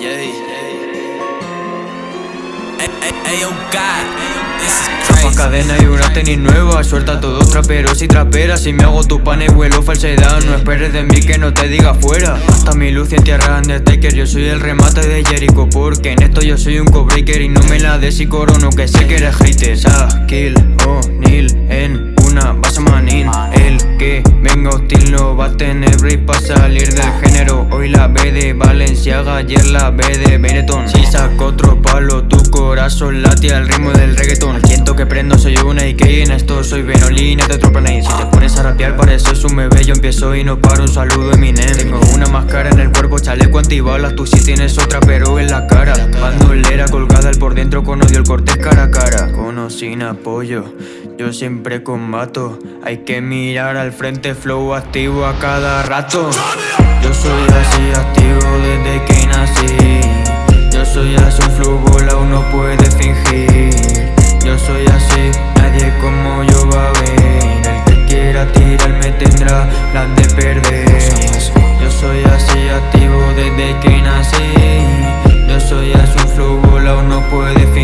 Yeah. Cadena y una tenis nueva Suelta a todos traperos y traperas Si me hago tu pan y vuelo falsedad. No esperes de mí que no te diga fuera. Hasta mi luz en tierra Undertaker Yo soy el remate de Jericho Porque en esto yo soy un co Y no me la des y corono Que sé que eres hater. Ah, Kill, oh, Neil venga hostil no va a tener break para salir del género. Hoy la B de Valenciaga, ayer la B de Benetton. Si saco otro palo, tu corazón late al ritmo del reggaeton Siento que prendo, soy una IK, en esto soy Benolina de otro planeta Si te pones a rapear pareces un bebé, yo empiezo y no paro, un saludo Eminem Tengo una máscara en el cuerpo, chaleco antibalas, tú sí tienes otra pero en la cara. Bandolera colgada al por dentro con odio, el corte cara a cara. Con sin apoyo, yo siempre combato. Hay que mirar al frente, flow activo a cada rato. Yo soy así activo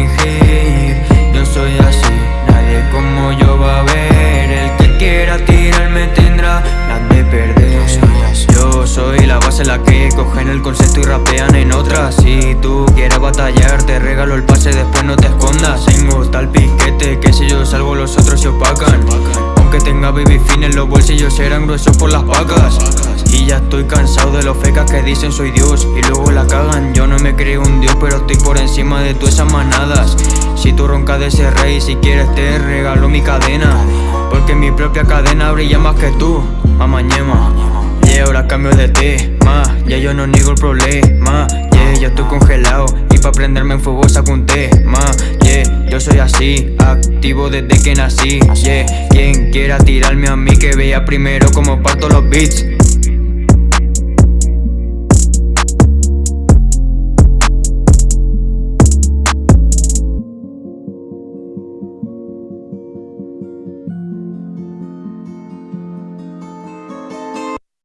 fingir Yo soy así, nadie como yo va a ver. El que quiera tirarme tendrá las de perder. Yo soy la base la que cogen el concepto y rapean en otras Si tú quieres batallar te regalo el pase después no te escondas. Tengo tal piquete que si yo salgo los otros se opacan. Aunque tenga baby fines los bolsillos serán gruesos por las vacas y ya estoy cansado de los fecas que dicen soy Dios. Y luego la cagan, yo no me creo un Dios Pero estoy por encima de todas esas manadas. Si tú roncas de ese rey, si quieres te regalo mi cadena. Porque mi propia cadena brilla más que tú, mamañema Yeah, ahora cambio de tema Ya yo no niego el problema. Yeah, ya estoy congelado Y pa' prenderme en fuego saco un tema. Yeah, yo soy así Activo desde que nací. Yeah, quien quiera tirarme a mí Que vea primero como parto los beats